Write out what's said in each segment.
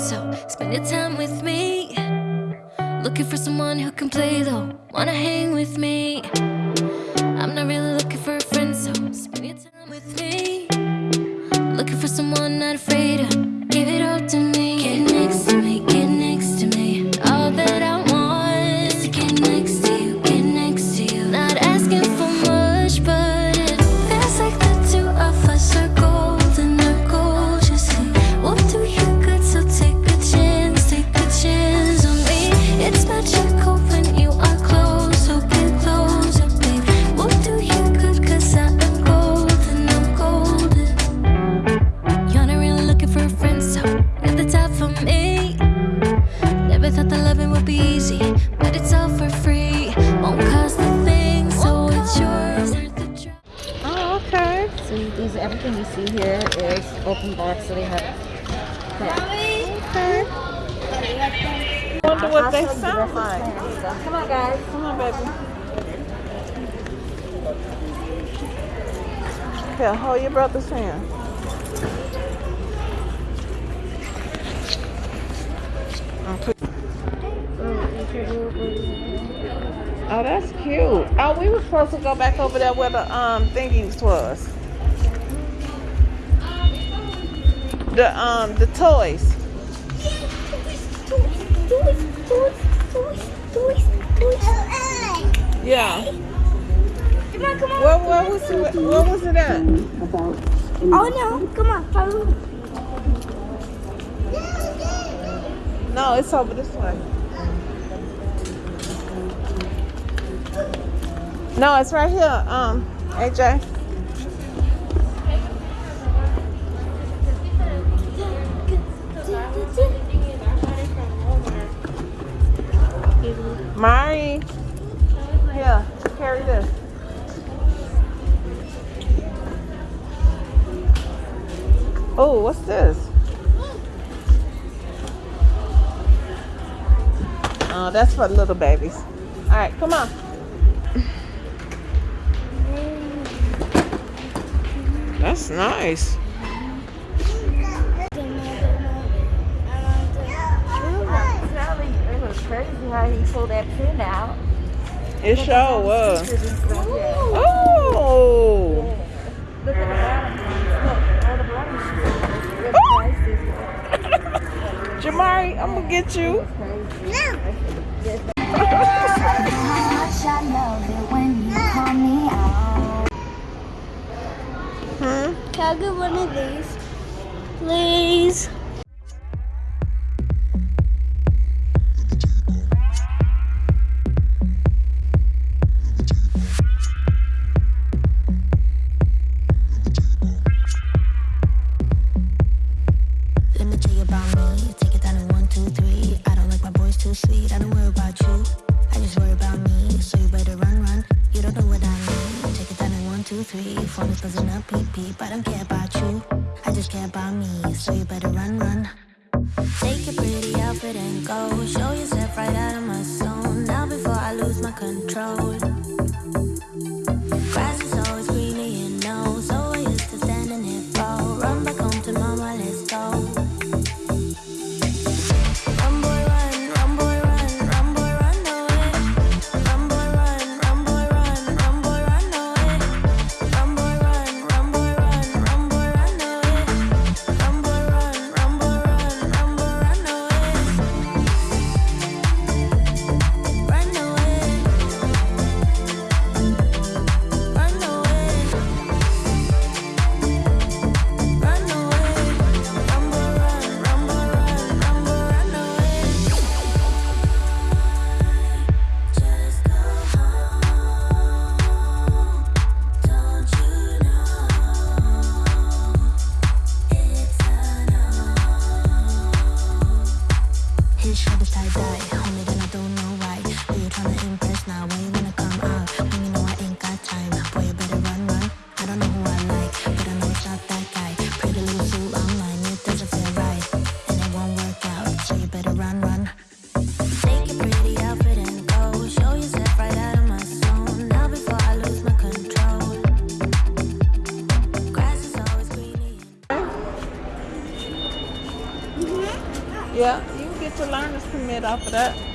so spend your time with me. Looking for someone who can play though, wanna hang with me. I'm not really looking for a friend, so spend your time with me. Looking for someone not afraid to you see here is open box, so they have. Okay. Wonder what they I'll show you the sound rest of the like. Come on, guys. Come on, baby. Here, hold your brother's hand. Oh, that's cute. Oh, we were supposed to go back over there where the um thingies was. The um the toys. Yeah. Come on, come on. Where, where was it? Where was it at? Oh no, come on, follow me. No, it's over this way. No, it's right here. Um, AJ. Oh, what's this? Oh, that's for little babies. All right, come on. That's nice. It was crazy how he pulled that pin out. It sure was. Scissors and stuff, yeah. Oh. Look at the bottom. Look, all the bottom. Look, prices. Jamari, I'm gonna get you. Hmm? Can I get one of these? Please. I don't worry about you. I just worry about me. So you better run, run. You don't know what I need. Take it down in one, two, three. Is. I don't care about you. I just care about me. So you better run, run. Take pretty outfit and go. Show yourself right out of my zone. Now before I lose my control. Grass is that.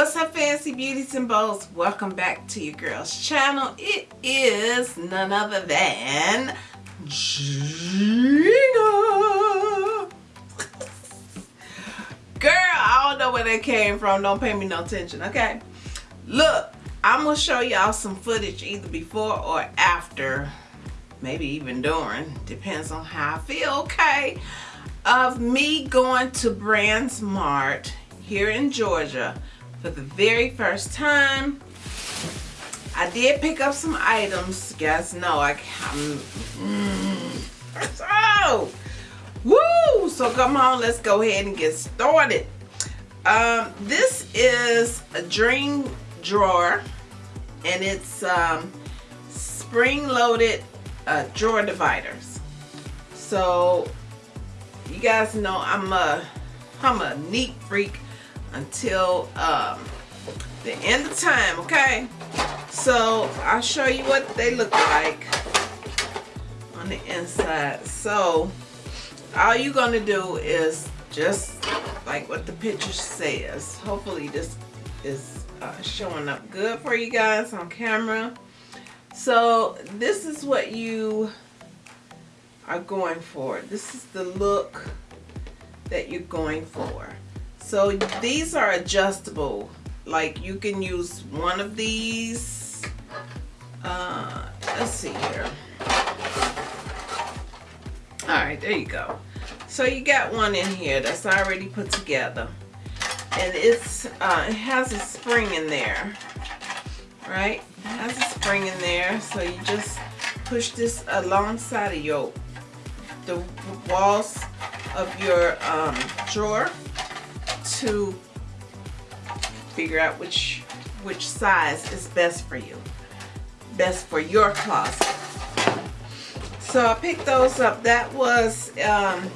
What's up fancy beauties and bows? Welcome back to your girl's channel. It is none other than Gina. Girl, I don't know where that came from. Don't pay me no attention, okay? Look, I'm to show y'all some footage either before or after. Maybe even during. Depends on how I feel, okay? Of me going to BrandsMart here in Georgia for the very first time. I did pick up some items. Guys know I am mm, so woo. So come on, let's go ahead and get started. Um, this is a dream drawer, and it's um, spring-loaded uh, drawer dividers. So you guys know I'm a I'm a neat freak until um, the end of time, okay? So I'll show you what they look like on the inside. So all you're gonna do is just like what the picture says. Hopefully this is uh, showing up good for you guys on camera. So this is what you are going for. This is the look that you're going for. So these are adjustable. Like you can use one of these. Uh, let's see here. All right, there you go. So you got one in here that's already put together. And it's uh, it has a spring in there. Right? It has a spring in there. So you just push this alongside of your the walls of your um, drawer to figure out which which size is best for you best for your closet. So I picked those up. That was um,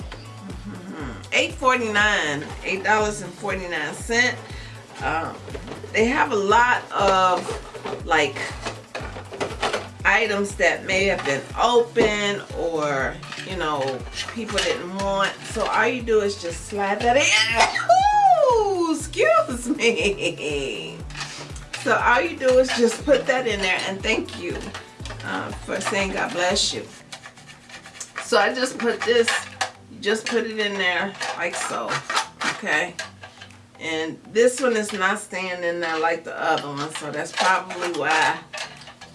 $8.49 $8.49 um, they have a lot of like items that may have been open or you know people didn't want. So all you do is just slide that in excuse me. So all you do is just put that in there and thank you uh, for saying God bless you. So I just put this, just put it in there like so, okay? And this one is not staying in there like the other one, so that's probably why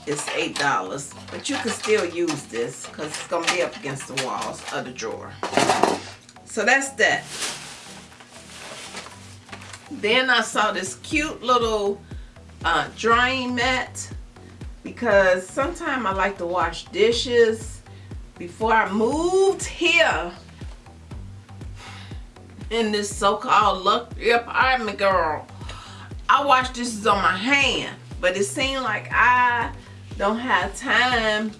it's $8. But you can still use this because it's to be up against the walls of the drawer. So that's that. Then I saw this cute little uh, drying mat because sometimes I like to wash dishes. Before I moved here in this so-called luxury apartment, girl, I wash dishes on my hand. But it seemed like I don't have time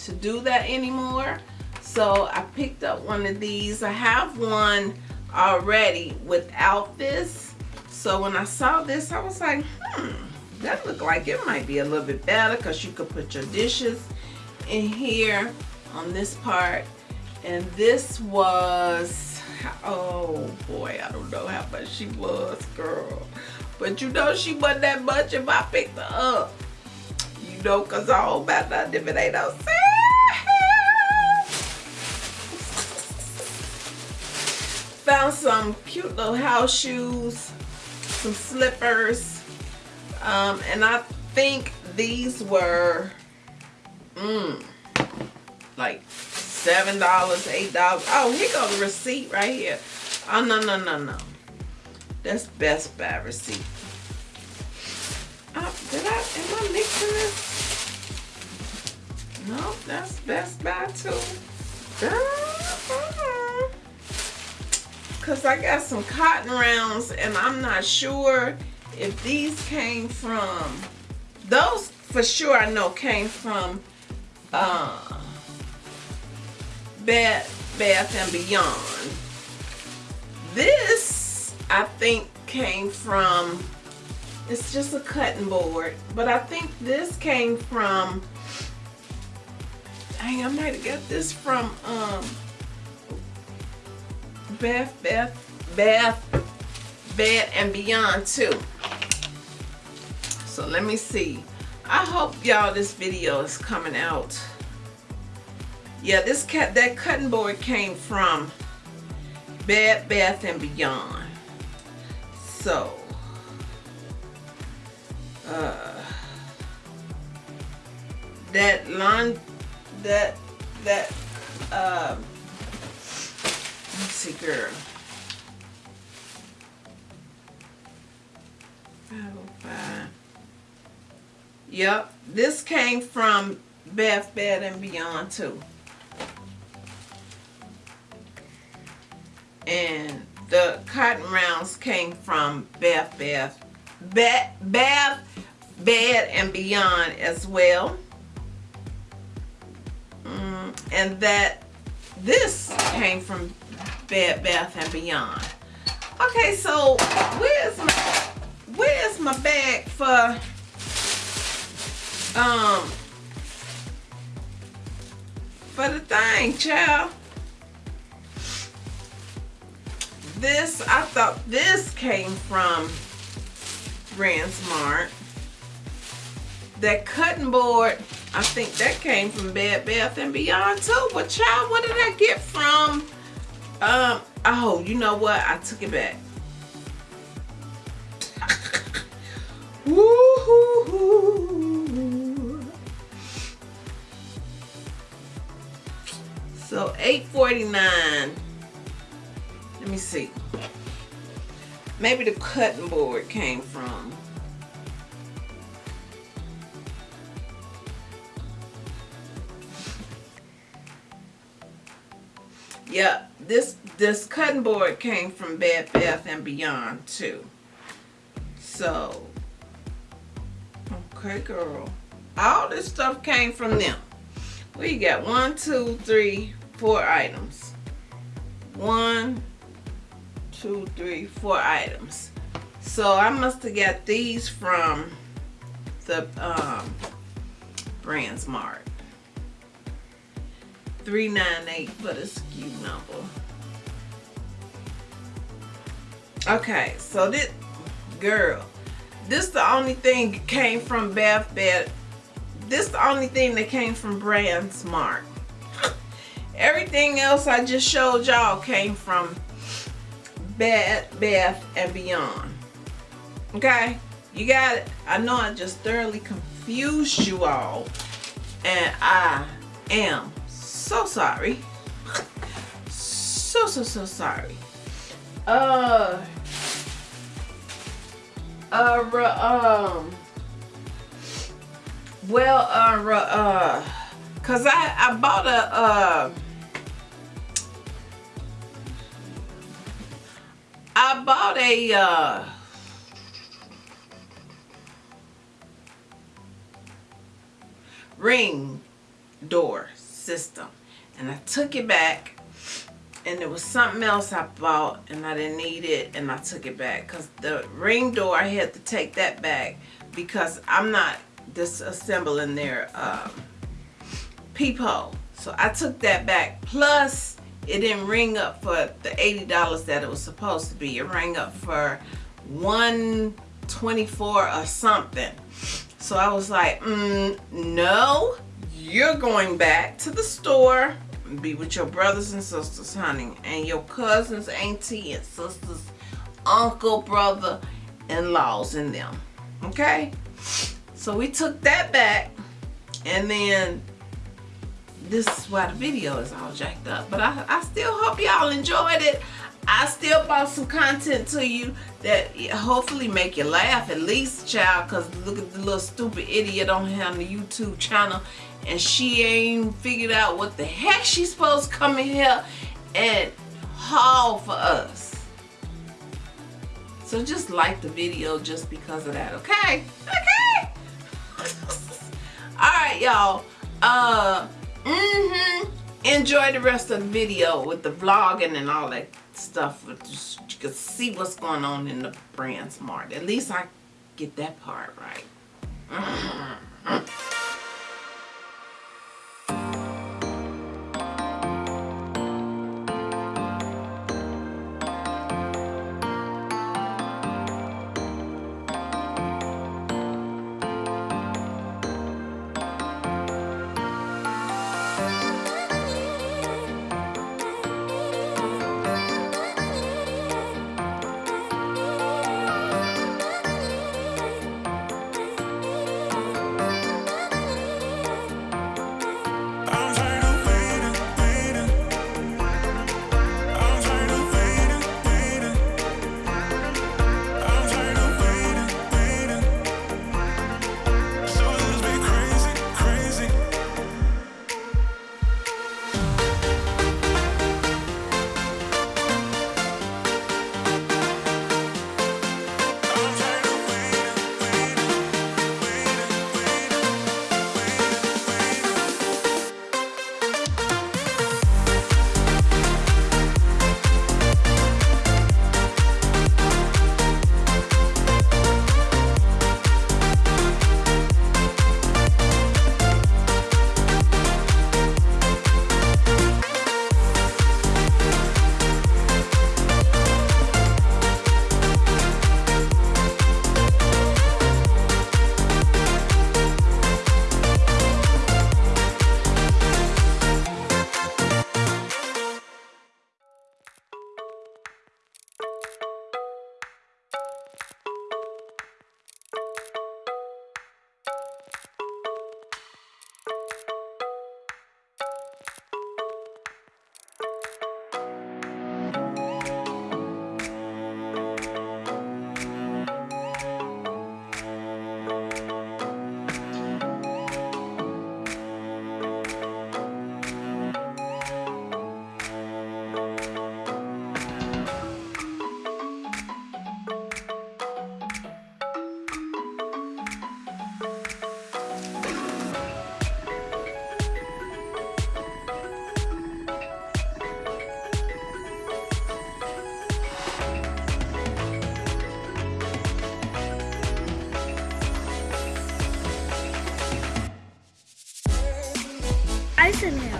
to do that anymore. So I picked up one of these. I have one already without this so when I saw this, I was like, hmm, that looked like it might be a little bit better because you could put your dishes in here on this part. And this was, oh boy, I don't know how much she was, girl. But you know she wasn't that much if I picked her up. You know, because I don't about nothing if it ain't no. Found some cute little house shoes some slippers um, and I think these were, mm, like seven dollars, eight dollars. Oh, here go the receipt right here. Oh no no no no, that's Best Buy receipt. Oh, did I? Am I mixing this? No, that's Best Buy too. Cause I got some cotton rounds and I'm not sure if these came from those for sure I know came from uh Bath Bath and Beyond. This I think came from it's just a cutting board, but I think this came from Dang, I might have got this from um Bath, Bath, Bath, Bed and Beyond too. So let me see. I hope y'all this video is coming out. Yeah, this cat that cutting board came from Bed Bath and Beyond. So uh that lawn that that um let's see girl 505 yep this came from Bath Bed and Beyond too. And the cotton rounds came from Bath Bath Bath Bath Bed and Beyond as well. Mm, and that this came from Bed Bath and Beyond. Okay, so where's my where's my bag for um for the thing, child? This I thought this came from Smart. That cutting board I think that came from Bed Bath and Beyond too. But child, what did I get from? Um. Oh, you know what? I took it back. So 8.49. Let me see. Maybe the cutting board came from Yeah, this this cutting board came from Bed Bath and Beyond too. So, okay, girl. All this stuff came from them. We got one, two, three, four items. One, two, three, four items. So I must have got these from the um, BrandsMart. 398 for the SKU number. Okay, so this girl, this the only thing came from Bath Bed. This the only thing that came from BrandsMart. Everything else I just showed y'all came from Bed Bath and Beyond. Okay, you got it. I know I just thoroughly confused you all, and I am so sorry. So, so, so sorry. Uh, uh, um, well, uh, uh, cause I, I bought a, uh, I bought a, uh, ring door system and I took it back and there was something else I bought and I didn't need it and I took it back. Because the ring door I had to take that back because I'm not disassembling their um, peephole. So I took that back. Plus it didn't ring up for the $80 that it was supposed to be. It rang up for 124 or something. So I was like mm, no you're going back to the store be with your brothers and sisters, honey, and your cousins, auntie, and sisters, uncle, brother, and them. Okay? So we took that back and then this is why the video is all jacked up. But I, I still hope y'all enjoyed it. I still brought some content to you that hopefully make you laugh at least, child. Cause look at the little stupid idiot on here on the YouTube channel, and she ain't figured out what the heck she's supposed to come in here and haul for us. So just like the video just because of that, okay? Okay. All right, y'all. Uh, mm-hmm. Enjoy the rest of the video with the vlogging and all that stuff. Just, you can see what's going on in the BrandsMart. At least I get that part right. Mm-hmm. Ice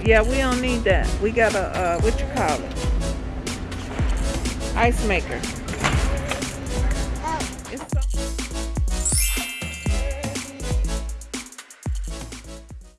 Yeah, we don't need that. We got a, uh, what you call it? Ice maker.